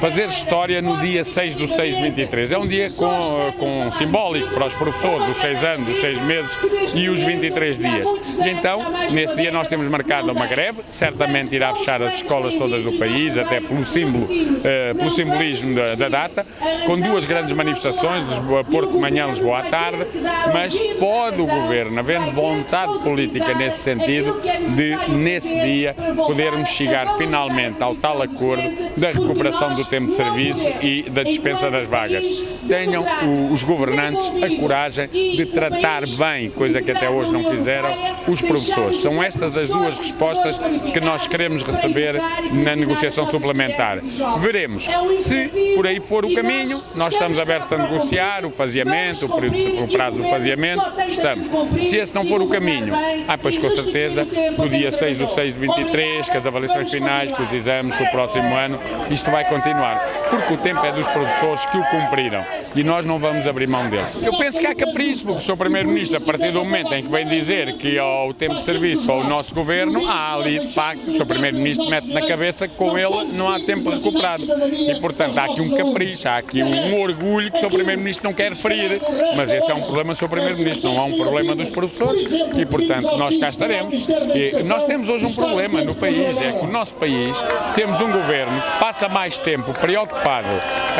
fazer história no dia 6 do 6 de 23. É um dia com, com simbólico para os professores, os 6 anos, os 6 meses e os 23 dias. E então, nesse dia nós temos marcado uma greve, certamente irá fechar as escolas todas do país, até pelo símbolo, uh, pelo simbolismo da, da, data, com duas grandes manifestações, Lisboa, Porto de manhã, Lisboa à tarde, mas pode o Governo, havendo vontade política nesse sentido, de nesse dia podermos chegar finalmente ao tal acordo da recuperação do tempo de serviço e da dispensa das vagas. Tenham os governantes a coragem de tratar bem, coisa que até hoje não fizeram, os professores. São estas as duas respostas que nós queremos receber na negociação suplementar. Veremos. Se por aí for o caminho, nós estamos abertos a negociar o faseamento, o, período, o prazo do faseamento, estamos. Se esse não for o caminho, ah, pois com certeza que o dia 6 do 6 de 23, que as avaliações finais, que os exames, que o próximo ano, isto vai continuar. Porque o tempo é dos professores que o cumpriram e nós não vamos abrir mão dele. Eu penso que há capricho, porque o Sr. Primeiro-Ministro, a partir do momento em que vem dizer que ao tempo de serviço ao nosso Governo, há ali, de facto, o Sr. Primeiro-Ministro mete na cabeça que com ele não há tempo recuperado. E, portanto, há aqui um capricho, há aqui um orgulho que o Sr. Primeiro-Ministro não quer ferir. Mas esse é um problema do Sr. Primeiro-Ministro, não há um problema dos professores e, portanto, nós cá estaremos. E nós temos hoje um problema no país, é que o nosso país temos um Governo que passa mais tempo preocupado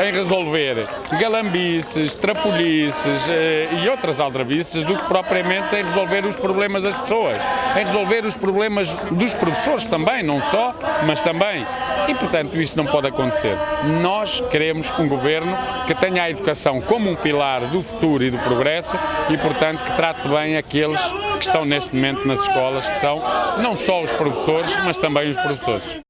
em resolver galambices, trafolhices eh, e outras aldrabices do que propriamente em resolver os problemas das pessoas, em resolver os problemas dos professores também, não só, mas também. E, portanto, isso não pode acontecer. Nós queremos um governo que tenha a educação como um pilar do futuro e do progresso e, portanto, que trate bem aqueles que estão neste momento nas escolas, que são não só os professores, mas também os professores.